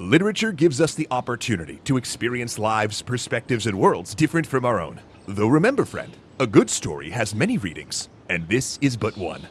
Literature gives us the opportunity to experience lives, perspectives, and worlds different from our own. Though remember, friend, a good story has many readings, and this is but one.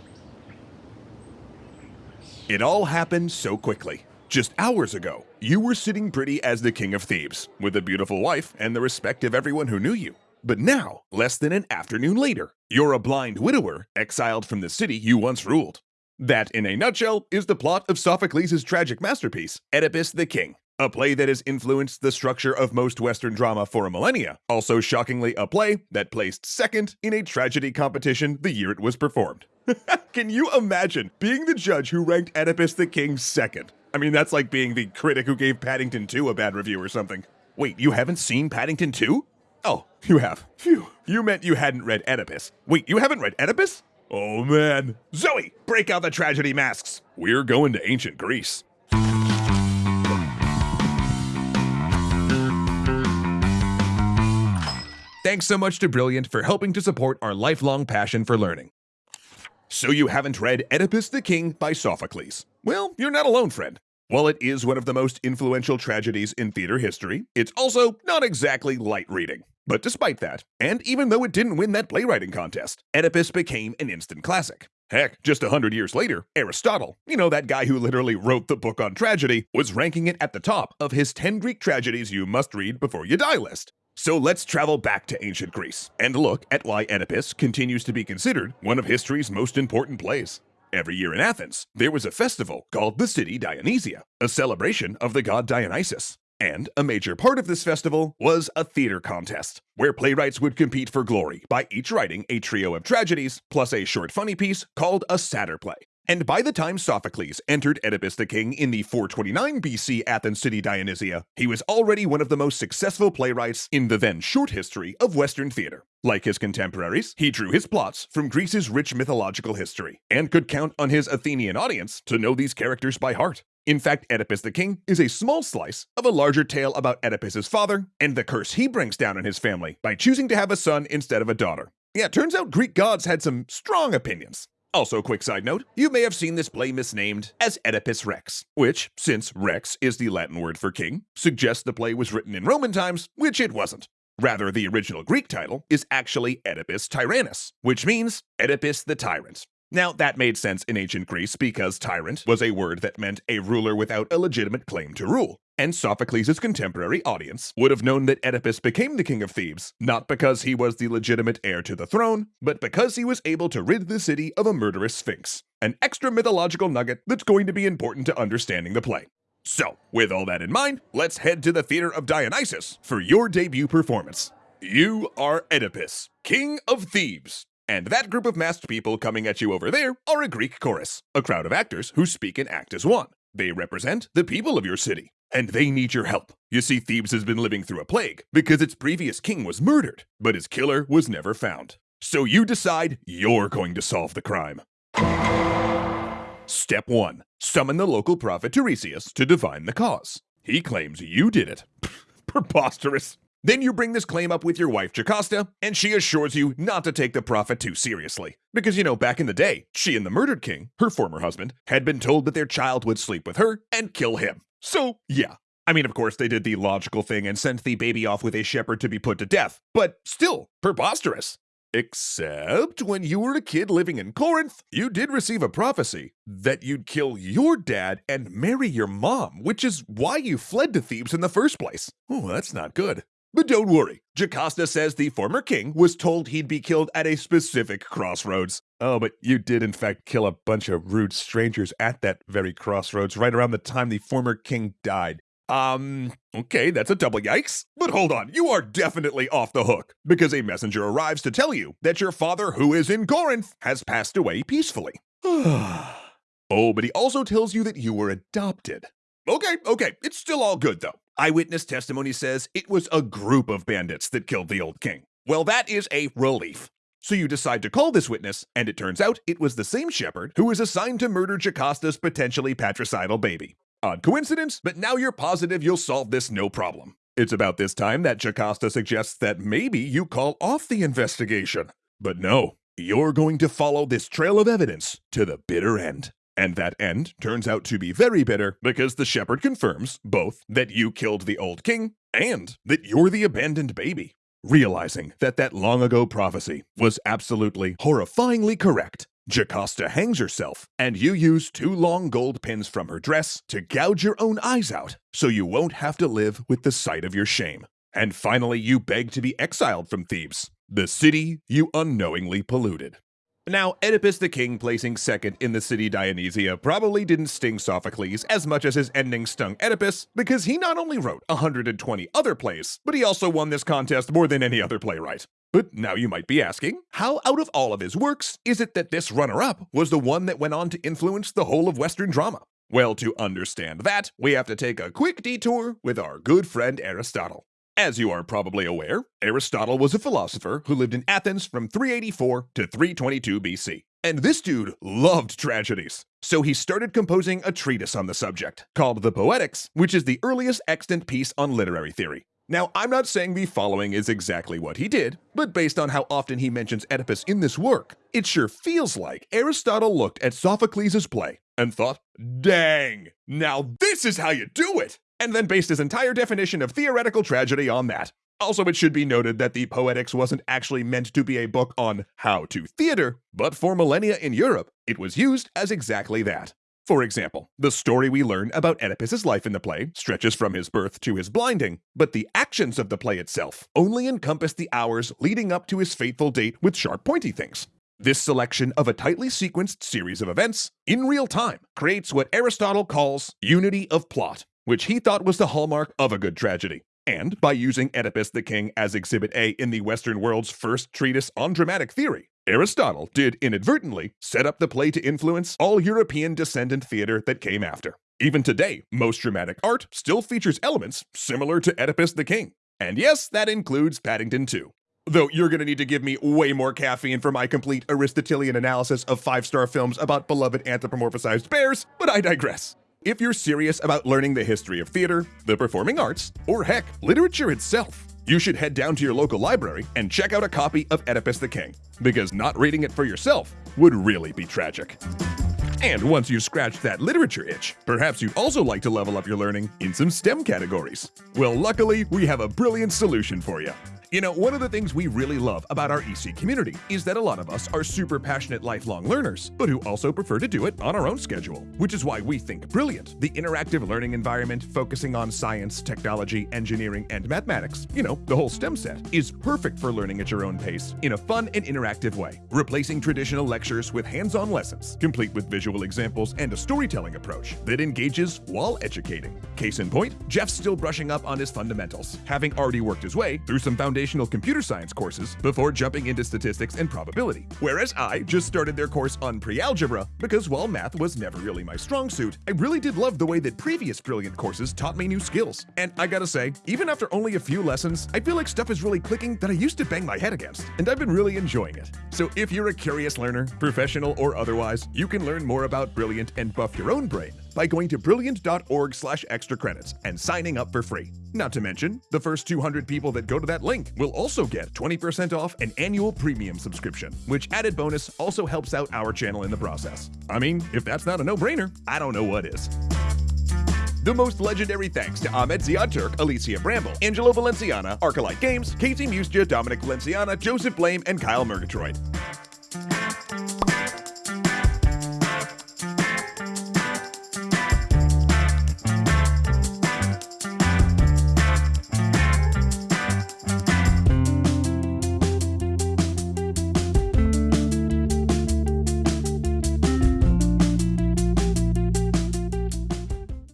It all happened so quickly. Just hours ago, you were sitting pretty as the King of Thebes, with a beautiful wife and the respect of everyone who knew you. But now, less than an afternoon later, you're a blind widower exiled from the city you once ruled. That, in a nutshell, is the plot of Sophocles' tragic masterpiece, Oedipus the King, a play that has influenced the structure of most Western drama for a millennia. Also, shockingly, a play that placed second in a tragedy competition the year it was performed. Can you imagine being the judge who ranked Oedipus the King second? I mean, that's like being the critic who gave Paddington 2 a bad review or something. Wait, you haven't seen Paddington 2? Oh, you have. Phew. You meant you hadn't read Oedipus. Wait, you haven't read Oedipus? Oh man. Zoe, break out the tragedy masks. We're going to ancient Greece. Thanks so much to Brilliant for helping to support our lifelong passion for learning. So you haven't read Oedipus the King by Sophocles? Well, you're not alone, friend. While it is one of the most influential tragedies in theater history, it's also not exactly light reading. But despite that, and even though it didn't win that playwriting contest, Oedipus became an instant classic. Heck, just a hundred years later, Aristotle, you know that guy who literally wrote the book on tragedy, was ranking it at the top of his 10 Greek tragedies you must read before you die list. So let's travel back to ancient Greece and look at why Oedipus continues to be considered one of history's most important plays. Every year in Athens, there was a festival called the City Dionysia, a celebration of the god Dionysus. And a major part of this festival was a theater contest, where playwrights would compete for glory by each writing a trio of tragedies plus a short funny piece called a satyr play. And by the time Sophocles entered Oedipus the King in the 429 BC Athens city Dionysia, he was already one of the most successful playwrights in the then short history of Western theater. Like his contemporaries, he drew his plots from Greece's rich mythological history, and could count on his Athenian audience to know these characters by heart. In fact, Oedipus the King is a small slice of a larger tale about Oedipus's father and the curse he brings down on his family by choosing to have a son instead of a daughter. Yeah, turns out Greek gods had some strong opinions. Also, quick side note, you may have seen this play misnamed as Oedipus Rex, which, since Rex is the Latin word for king, suggests the play was written in Roman times, which it wasn't. Rather, the original Greek title is actually Oedipus Tyrannus, which means Oedipus the Tyrant. Now, that made sense in ancient Greece because tyrant was a word that meant a ruler without a legitimate claim to rule. And Sophocles' contemporary audience would have known that Oedipus became the king of Thebes, not because he was the legitimate heir to the throne, but because he was able to rid the city of a murderous sphinx. An extra mythological nugget that's going to be important to understanding the play. So, with all that in mind, let's head to the Theater of Dionysus for your debut performance. You are Oedipus, King of Thebes. And that group of masked people coming at you over there are a Greek chorus, a crowd of actors who speak and act as one. They represent the people of your city, and they need your help. You see, Thebes has been living through a plague because its previous king was murdered, but his killer was never found. So you decide you're going to solve the crime. Step 1 Summon the local prophet Tiresias to divine the cause. He claims you did it. Preposterous. Then you bring this claim up with your wife Jocasta, and she assures you not to take the prophet too seriously. Because, you know, back in the day, she and the murdered king, her former husband, had been told that their child would sleep with her and kill him. So, yeah. I mean, of course, they did the logical thing and sent the baby off with a shepherd to be put to death, but still, preposterous. Except when you were a kid living in Corinth, you did receive a prophecy that you'd kill your dad and marry your mom, which is why you fled to Thebes in the first place. Oh, that's not good. But don't worry, Jocasta says the former king was told he'd be killed at a specific crossroads. Oh, but you did in fact kill a bunch of rude strangers at that very crossroads right around the time the former king died. Um, okay, that's a double yikes. But hold on, you are definitely off the hook, because a messenger arrives to tell you that your father, who is in Corinth, has passed away peacefully. oh, but he also tells you that you were adopted. Okay, okay, it's still all good though. Eyewitness testimony says it was a group of bandits that killed the old king. Well, that is a relief. So you decide to call this witness, and it turns out it was the same shepherd who was assigned to murder Jocasta's potentially patricidal baby. Odd coincidence, but now you're positive you'll solve this no problem. It's about this time that Jocasta suggests that maybe you call off the investigation. But no, you're going to follow this trail of evidence to the bitter end. And that end turns out to be very bitter because the shepherd confirms both that you killed the old king and that you're the abandoned baby. Realizing that that long ago prophecy was absolutely horrifyingly correct, Jocasta hangs herself, and you use two long gold pins from her dress to gouge your own eyes out so you won't have to live with the sight of your shame. And finally, you beg to be exiled from Thebes, the city you unknowingly polluted. Now, Oedipus the king placing second in the city Dionysia probably didn't sting Sophocles as much as his ending stung Oedipus, because he not only wrote 120 other plays, but he also won this contest more than any other playwright. But now you might be asking, how out of all of his works is it that this runner-up was the one that went on to influence the whole of Western drama? Well, to understand that, we have to take a quick detour with our good friend Aristotle. As you are probably aware, Aristotle was a philosopher who lived in Athens from 384 to 322 BC. And this dude loved tragedies. So he started composing a treatise on the subject, called the Poetics, which is the earliest extant piece on literary theory. Now, I'm not saying the following is exactly what he did, but based on how often he mentions Oedipus in this work, it sure feels like Aristotle looked at Sophocles' play and thought, dang, now this is how you do it! And then based his entire definition of theoretical tragedy on that. Also, it should be noted that the Poetics wasn't actually meant to be a book on how to theater, but for millennia in Europe, it was used as exactly that. For example, the story we learn about Oedipus's life in the play stretches from his birth to his blinding, but the actions of the play itself only encompass the hours leading up to his fateful date with sharp pointy things. This selection of a tightly sequenced series of events, in real time, creates what Aristotle calls unity of plot, which he thought was the hallmark of a good tragedy. And by using Oedipus the King as Exhibit A in the Western world's first treatise on dramatic theory, Aristotle did inadvertently set up the play to influence all European descendant theater that came after. Even today, most dramatic art still features elements similar to Oedipus the King. And yes, that includes Paddington 2. Though you're gonna need to give me way more caffeine for my complete Aristotelian analysis of five star films about beloved anthropomorphized bears, but I digress. If you're serious about learning the history of theater, the performing arts, or heck, literature itself, you should head down to your local library and check out a copy of Oedipus the King, because not reading it for yourself would really be tragic. And once you've scratched that literature itch, perhaps you'd also like to level up your learning in some STEM categories. Well, luckily, we have a brilliant solution for you. You know, one of the things we really love about our EC community is that a lot of us are super passionate lifelong learners, but who also prefer to do it on our own schedule, which is why we think Brilliant, the interactive learning environment focusing on science, technology, engineering, and mathematics, you know, the whole STEM set, is perfect for learning at your own pace in a fun and interactive way, replacing traditional lectures with hands-on lessons, complete with visual examples and a storytelling approach that engages while educating. Case in point, Jeff's still brushing up on his fundamentals, having already worked his way through some foundational foundational computer science courses before jumping into statistics and probability. Whereas I just started their course on pre-algebra because while math was never really my strong suit, I really did love the way that previous Brilliant courses taught me new skills. And I gotta say, even after only a few lessons, I feel like stuff is really clicking that I used to bang my head against, and I've been really enjoying it. So if you're a curious learner, professional or otherwise, you can learn more about Brilliant and buff your own brain by going to brilliant.org slash extra credits and signing up for free. Not to mention, the first 200 people that go to that link will also get 20% off an annual premium subscription, which added bonus also helps out our channel in the process. I mean, if that's not a no-brainer, I don't know what is. The most legendary thanks to Ahmed Ziad Turk, Alicia Bramble, Angelo Valenciana, Arcalite Games, Casey Mustia, Dominic Valenciana, Joseph Blame, and Kyle Murgatroyd.